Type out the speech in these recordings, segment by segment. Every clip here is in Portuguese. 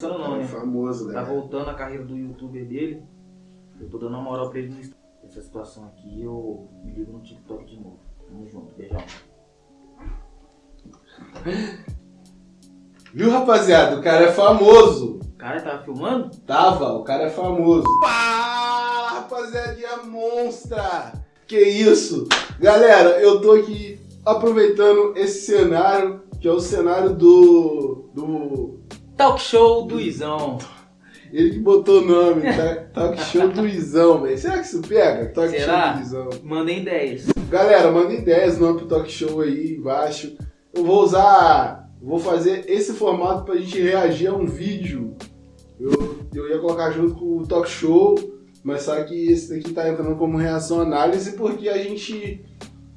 não, É né? famoso, Tá né? voltando a carreira do youtuber dele. Eu tô dando uma moral pra ele no. Essa situação aqui, eu me ligo no TikTok de novo. Tamo junto, beijão. Viu, rapaziada? O cara é famoso. O cara tava filmando? Tava, o cara é famoso. Fala, rapaziadinha monstra! Que isso? Galera, eu tô aqui aproveitando esse cenário, que é o cenário do... do... Talk show do Izão. Ele que botou o nome, tá? Talk Show do Izão, velho. Será que isso pega? Talk Será? Show do Izão. Mandem ideias. Galera, manda ideias no nome pro Talk Show aí embaixo. Eu vou usar... Vou fazer esse formato pra gente reagir a um vídeo. Eu, eu ia colocar junto com o Talk Show, mas só que esse daqui tá entrando como reação análise porque a gente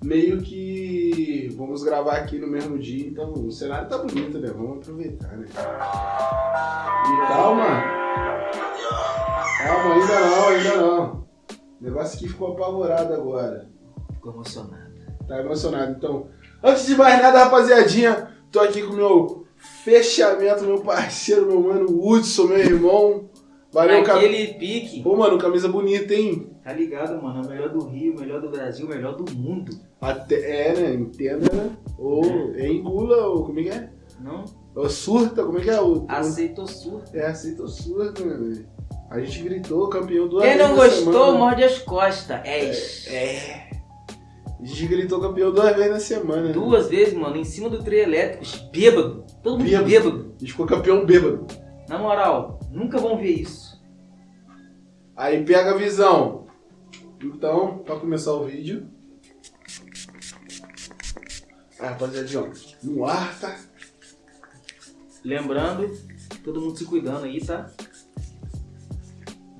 meio que vamos gravar aqui no mesmo dia, então o cenário tá bonito, né? Vamos aproveitar, né? E calma! Calma, ainda não, ainda não. O negócio aqui ficou apavorado agora. Ficou emocionado. Tá emocionado. Então, antes de mais nada, rapaziadinha, tô aqui com o meu fechamento, meu parceiro, meu mano Hudson, meu irmão. Valeu, cara. Naquele pique. Pô, mano, camisa bonita, hein? Tá ligado, mano? O melhor do Rio, o melhor do Brasil, o melhor do mundo. Até, é, né? Entenda, né? Ou é engula, ou como é que é? Não? Ou surta, como é que é? O, Aceitou surto. É, aceita ou surta, né, velho? A gente gritou, campeão duas Quem não gostou, semana. morde as costas. É. É. A gente gritou campeão duas vezes na semana. né? Duas vezes, mano, em cima do trio elétrico, bêbado. Todo mundo Bêbado. bêbado. A gente ficou campeão bêbado. Na moral, nunca vão ver isso. Aí pega a visão. Então, pra começar o vídeo. Ah, rapaziadinha, ó. No ar, tá? Lembrando, todo mundo se cuidando aí, tá?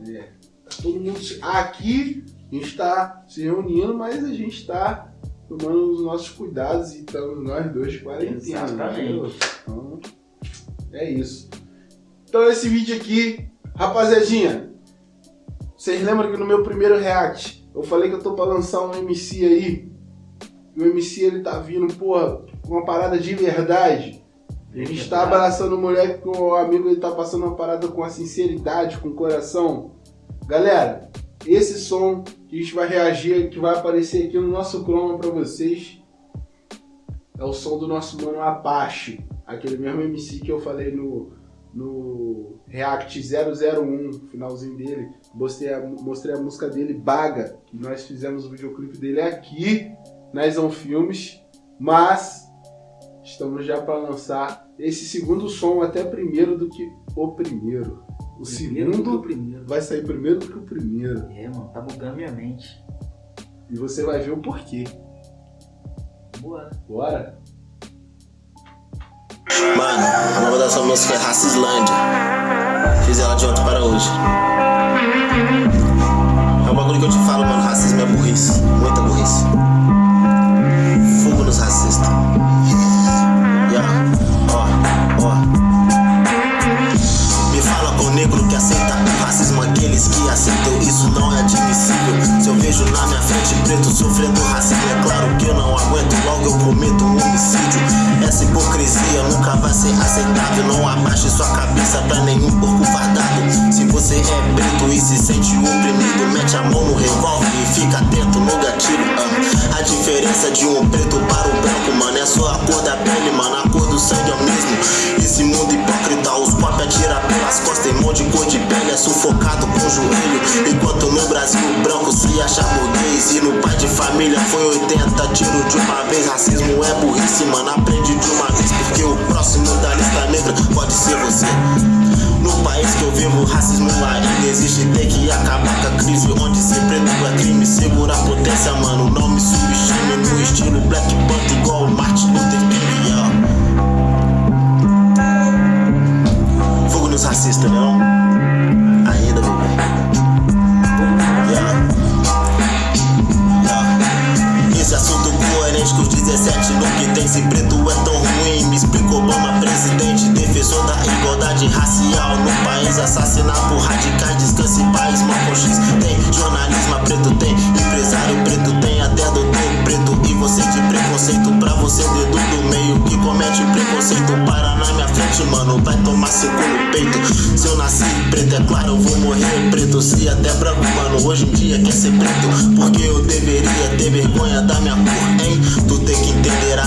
É. Tá todo mundo. se- Aqui a gente tá se reunindo, mas a gente tá tomando os nossos cuidados e estamos nós dois de quarentena. Exatamente. né? Então, é isso. Então esse vídeo aqui, rapaziadinha, vocês lembram que no meu primeiro react eu falei que eu tô pra lançar um MC aí? E o MC ele tá vindo, porra, com uma parada de verdade. A gente tá abraçando o moleque com o amigo, ele tá passando uma parada com a sinceridade, com o coração. Galera, esse som que a gente vai reagir, que vai aparecer aqui no nosso chroma pra vocês, é o som do nosso mano Apache. Aquele mesmo MC que eu falei no, no React 001, finalzinho dele. Mostrei a, mostrei a música dele, Baga, que nós fizemos o videoclipe dele aqui na Zon Filmes. Mas estamos já para lançar esse segundo som até primeiro do que o primeiro. O Primeiro do que o segundo primeiro. vai sair primeiro do que o primeiro. É, mano, tá bugando minha mente. E você vai ver o porquê. Bora. Bora? Mano, o nome dessa música é Racislândia. Fiz ela de ontem para hoje. É um bagulho que eu te falo, mano. Racismo é burrice. Muita burrice. Fogo nos racistas. Yeah. Ó, ó. Me fala com o negro que aceita o racismo, aqueles que aceitam isso não é admissível. Se eu vejo na minha frente preto sofrendo racismo, é claro que eu não aguento, logo eu cometo um homicídio. Essa hipocrisia nunca vai ser aceitável. Não abaixe sua cabeça pra nenhum porco fardado. Se você é preto e se sente oprimido, mete a mão no revólver e fica atento no gatilho. ah. A diferença de um preto para o branco, mano, é só a cor da pele, mano. A cor do sangue é o mesmo. Esse mundo hipócrita, os copos atira pelas costas, tem mão de cor de pele, é sufocado com o joelho. Enquanto no Brasil o branco se acha burguês e no pai de família foi 80 tiro de uma você. No país que eu vivo, racismo ainda existe. Tem que acabar com a crise onde ser preto é crime. Segura a potência, mano. Não me subestime no estilo Black Panther igual o Martin Luther King. yeah. Fogo nos racistas, não? Ainda, bebê. Yeah. Yeah. Esse assunto coerente com os 17 no que tem Se preto Assassinar por radicais, descanse em país Malcolm X tem jornalismo preto tem Empresário preto tem até doutor preto E você de preconceito pra você dedo do meio Que comete preconceito para na minha frente mano Vai tomar secou no peito. Se eu nasci preto, é claro, eu vou morrer preto. Se até branco, mano, hoje em dia quer ser preto. Porque eu deveria ter vergonha da minha cor, hein? Tu tem que entender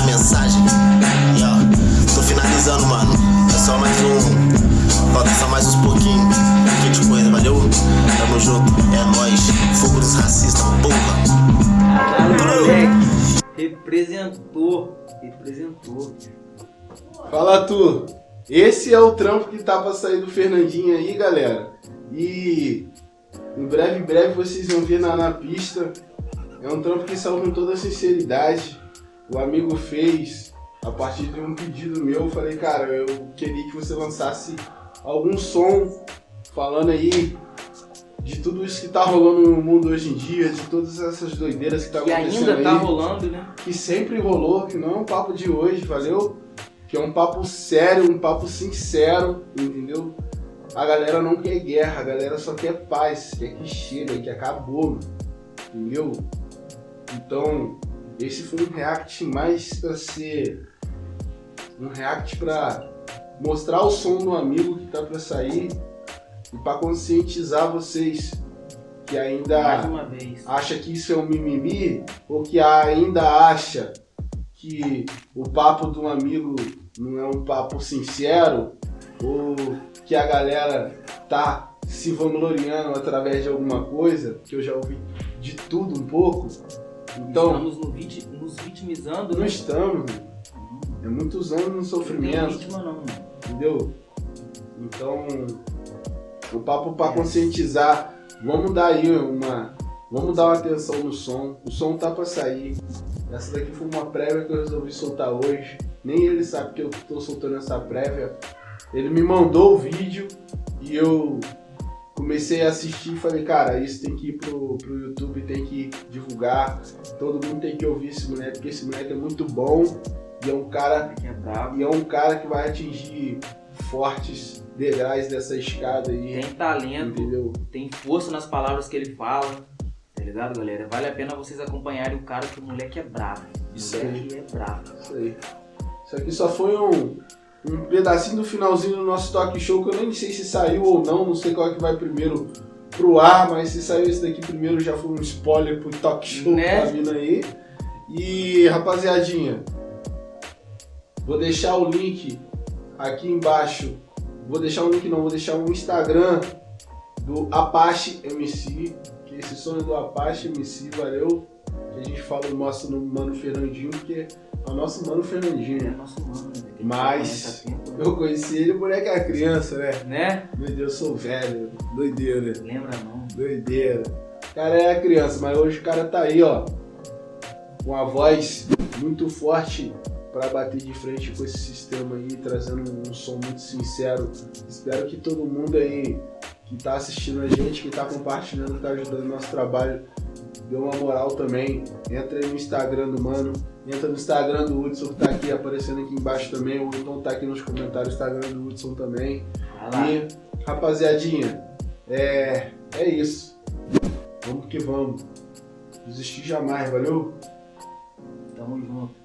Representou. Representou. Fala tu. Esse é o trampo que tá pra sair do Fernandinho aí, galera. E em breve, breve vocês vão ver na, na pista. É um trampo que saiu com toda sinceridade. O amigo fez a partir de um pedido meu. Eu falei, cara, eu queria que você lançasse algum som falando aí de tudo isso que tá rolando no mundo hoje em dia, de todas essas doideiras que tá E acontecendo ainda tá aí rolando, né? que sempre rolou, que não é um papo de hoje, valeu? Que é um papo sério, um papo sincero, entendeu? A galera não quer guerra, a galera só quer paz, quer que chega, que acabou, entendeu? Então, esse foi um react mais pra ser um react pra mostrar o som do amigo que tá pra sair e pra conscientizar vocês que ainda acha que isso é um mimimi ou que ainda acha que o papo de um amigo não é um papo sincero ou que a galera tá se vangloriando através de alguma coisa, que eu já ouvi de tudo um pouco. Então, Estamos no vit- nos vitimizando, não né? estamos, é muitos anos no Não tem sofrimento, vítima não, entendeu? Então, o papo para conscientizar, vamos dar aí uma, vamos dar uma atenção no som. O som tá para sair. Essa daqui foi uma prévia que eu resolvi soltar hoje. Nem ele sabe que eu tô soltando essa prévia. Ele me mandou o vídeo e eu comecei a assistir e falei, cara, isso tem que ir pro, pro YouTube, tem que divulgar. Todo mundo tem que ouvir esse moleque, porque esse moleque é muito bom e é um cara é e é um cara que vai atingir fortes degraus dessa escada aí, Tem talento, entendeu? tem força nas palavras que ele fala. Tá ligado, galera? Vale a pena vocês acompanharem o cara que o moleque é brabo. O Isso moleque é brabo. Isso aí. Isso aqui só foi um, um pedacinho do finalzinho do nosso talk show, que eu nem sei se saiu ou não, não sei qual é que vai primeiro pro ar, mas se saiu esse daqui primeiro já foi um spoiler pro talk show Né? que tá vindo aí. E rapaziadinha, vou deixar o link aqui embaixo. Vou deixar o link não, vou deixar o Instagram do Apache MC, que esse sonho do Apache MC, valeu? A gente fala o nosso mano Fernandinho, porque é o nosso mano É Fernandinho. nosso mano, né? Mas- Eu conheci ele, o moleque era criança, né? Né? Meu Deus, eu sou velho, doideira. Lembra não? Doideira. O cara era criança, mas hoje o cara tá aí, ó. Com a voz muito forte pra bater de frente com esse sistema aí, trazendo um som muito sincero. Espero que todo mundo aí que tá assistindo a gente, que tá compartilhando, tá ajudando o nosso trabalho, dê uma moral também. Entra aí no Instagram do mano, entra no Instagram do Hudson que tá aqui aparecendo aqui embaixo também, ou então tá aqui nos comentários o Instagram do Hudson também. E, rapaziadinha, é, é isso. Vamos que vamos. Desistir jamais, valeu? Tamo junto.